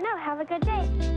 don't know. Have a good day.